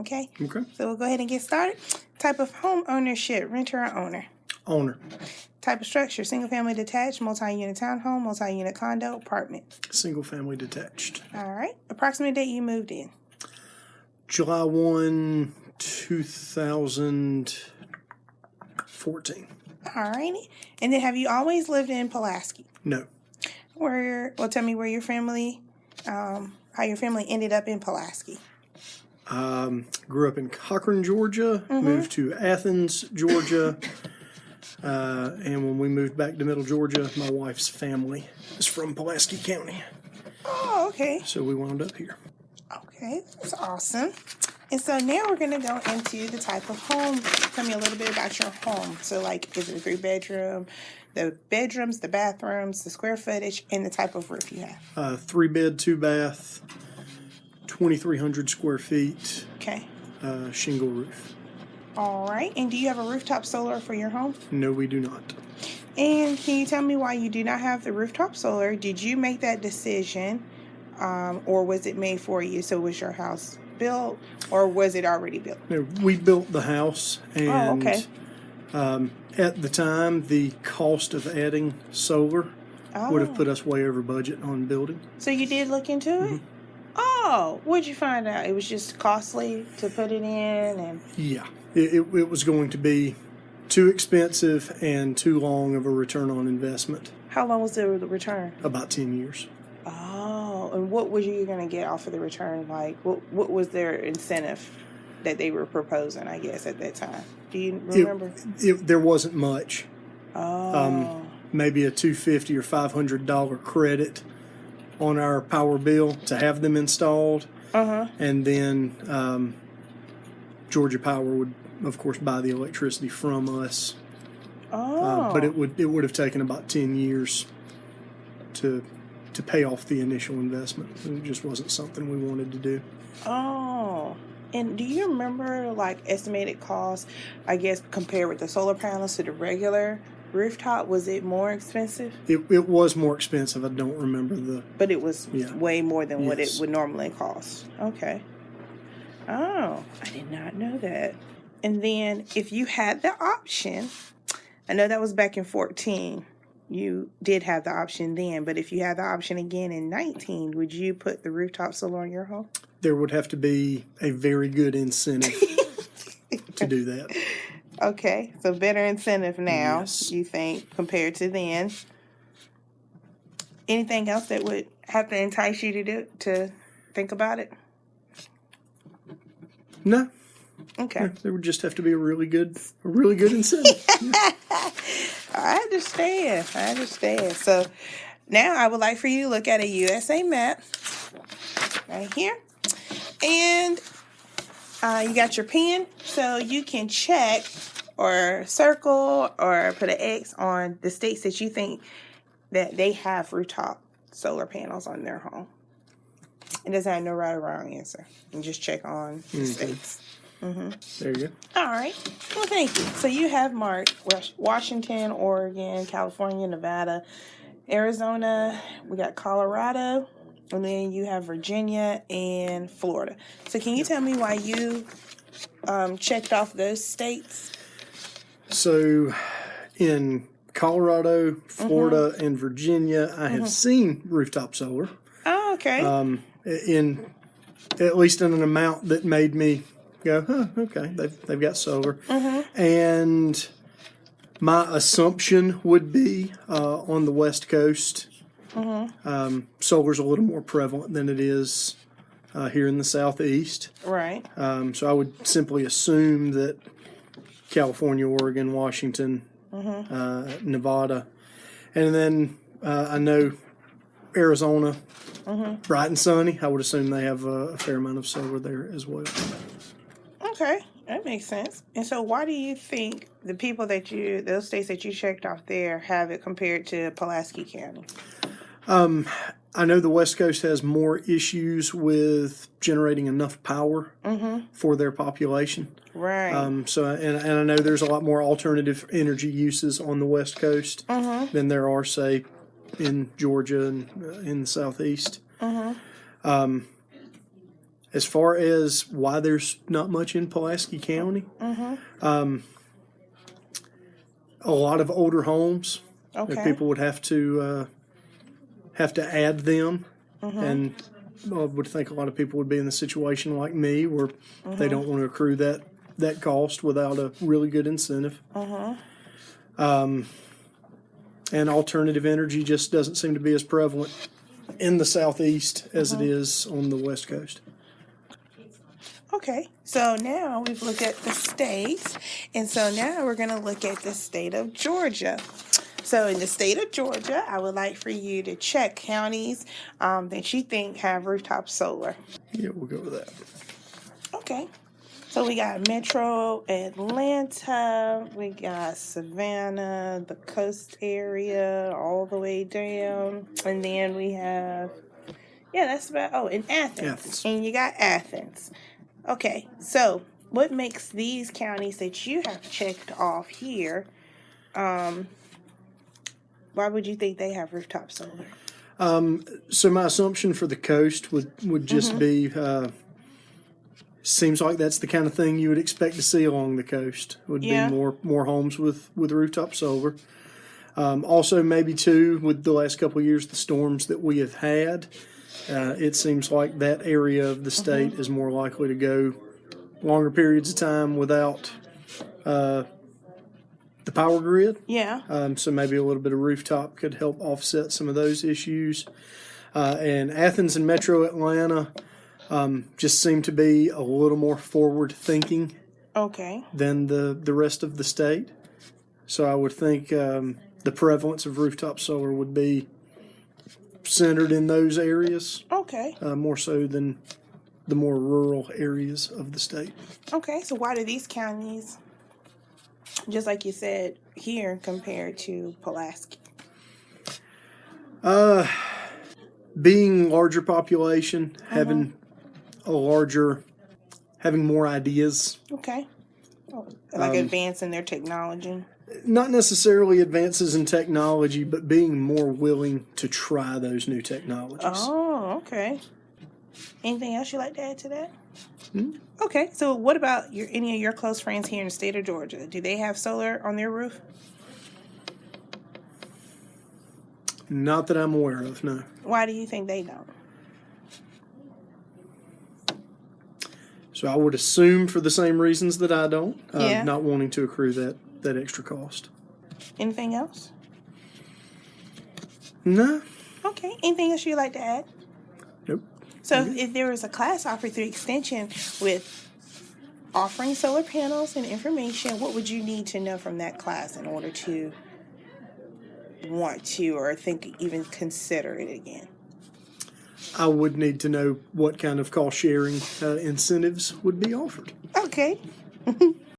Okay. Okay. So we'll go ahead and get started. Type of home ownership: renter or owner. Owner. Type of structure: single family detached, multi-unit townhome, multi-unit condo, apartment. Single family detached. All right. Approximate date you moved in. July 1, 2014. All righty. And then have you always lived in Pulaski? No. Where? Well, tell me where your family, um, how your family ended up in Pulaski. Um, grew up in Cochran, Georgia, moved to Athens, Georgia. Uh, and when we moved back to Middle Georgia, my wife's family is from Pulaski County. Oh, okay. So we wound up here. Okay, that's awesome. And so now we're going to go into the type of home. Tell me a little bit about your home. So, like, is it a three bedroom? The bedrooms, the bathrooms, the square footage, and the type of roof you have. Uh, three bed, two bath, 2,300 square feet, Okay. uh, shingle roof. All right. And do you have a rooftop solar for your home? No, we do not. And can you tell me why you do not have the rooftop solar? Did you make that decision, um, or was it made for you? So, was your house built, or was it already built? No, we built the house, and Oh, okay. um, at the time, the cost of adding solar Oh, would have put us way over budget on building. So you did look into it? Oh, what'd you find out? It was just costly to put it in, and Yeah, it, it, it was going to be too expensive and too long of a return on investment. how long was the the return? About ten years. Oh, and what was you gonna get off of the return? Like, what what was their incentive that they were proposing? I guess at that time, do you remember? It, there wasn't much. oh, um, Maybe a two fifty or five hundred dollar credit on our power bill to have them installed. uh huh. and then um, Georgia Power would, of course, buy the electricity from us. Oh, Uh, but it would it would have taken about ten years to to pay off the initial investment. It just wasn't something we wanted to do. Oh. And do you remember like estimated cost, I guess, compared with the solar panels to the regular rooftop? Was it more expensive? It it was more expensive. I don't remember the. But it was Yeah. way more than what it would normally cost. Okay. Oh, I did not know that. And then if you had the option, I know that was back in 14. You did have the option then, but if you had the option again in 19, would you put the rooftop solar on your home? There would have to be a very good incentive to do that. Okay, so better incentive now, Yes. you think, compared to then. Anything else that would have to entice you to do to think about it? No, Okay. there would just have to be a really good, a really good incentive. I understand. I understand. So now I would like for you to look at a USA map right here. And uh, you got your pen, so you can check or circle or put an X on the states that you think that they have rooftop solar panels on their home. It doesn't have no right or wrong answer. You just check on the states. there you go. All right. Well, thank you. So you have marked Washington, Oregon, California, Nevada, Arizona. We got Colorado, and then you have Virginia and Florida. So can you tell me why you um, checked off those states? So, in Colorado, Florida, and Virginia, I have seen rooftop solar. Oh, okay. Um, in at least in an amount that made me go, huh, okay, they've they've got solar. And my assumption would be uh, on the West Coast, um, solar's a little more prevalent than it is uh, here in the Southeast. right. Um, so I would simply assume that California, Oregon, Washington, uh, Nevada, and then uh, I know Arizona, bright and sunny. I would assume they have a, a fair amount of solar there as well. Okay. That makes sense. And so why do you think the people that you, those states that you checked off there, have it compared to Pulaski County? I know the West Coast has more issues with generating enough power for their population. Right. Um, so, and, and I know there's a lot more alternative energy uses on the West Coast than there are, say, in Georgia and uh, in the Southeast. Um, as far as why there's not much in Pulaski County, um, a lot of older homes that people would have to uh, have to add them, mm-hmm. and I would think a lot of people would be in the situation like me where they mm-hmm. don't want to accrue that that cost without a really good incentive. Mm-hmm. Um, and alternative energy just doesn't seem to be as prevalent in the southeast as it is on the west coast. Okay, so now we've looked at the states, and so now we're going to look at the state of Georgia. So, in the state of Georgia, I would like for you to check counties um, that you think have rooftop solar. Yeah, we'll go with that. Okay, so we got Metro Atlanta, we got Savannah, the coast area, all the way down, and then we have, yeah, that's about, oh, in Athens. Athens. And you got Athens. Okay, so what makes these counties that you have checked off here, um, why would you think they have rooftop solar? So my assumption for the coast would would just be uh, seems like that's the kind of thing you would expect to see along the coast. Would Yeah. be more more homes with with rooftop solar. Um, also, maybe too with the last couple of years, the storms that we have had, uh, it seems like that area of the state is more likely to go longer periods of time without uh, the power grid. Yeah, Um, so maybe a little bit of rooftop could help offset some of those issues. Uh, and Athens and Metro Atlanta um, just seem to be a little more forward thinking okay, than the, the rest of the state. So I would think um, the prevalence of rooftop solar would be centered in those areas okay, uh, more so than the more rural areas of the state. okay. So why do these counties, just like you said here, compared to Pulaski? Uh, being larger population, having a larger, having more ideas, Okay. Oh, like advance in their technology. not necessarily advances in technology, but being more willing to try those new technologies. Oh, okay. Anything else you'd like to add to that? Okay, so what about your any of your close friends here in the state of Georgia? Do they have solar on their roof? Not that I'm aware of, no. Why do you think they don't? So I would assume for the same reasons that I don't, uh, Yeah. not wanting to accrue that, that extra cost. Anything else? No, Okay. Anything else you'd like to add? So if there was a class offered through extension with offering solar panels and information, what would you need to know from that class in order to want to or think even consider it again? I would need to know what kind of cost sharing uh, incentives would be offered. Okay.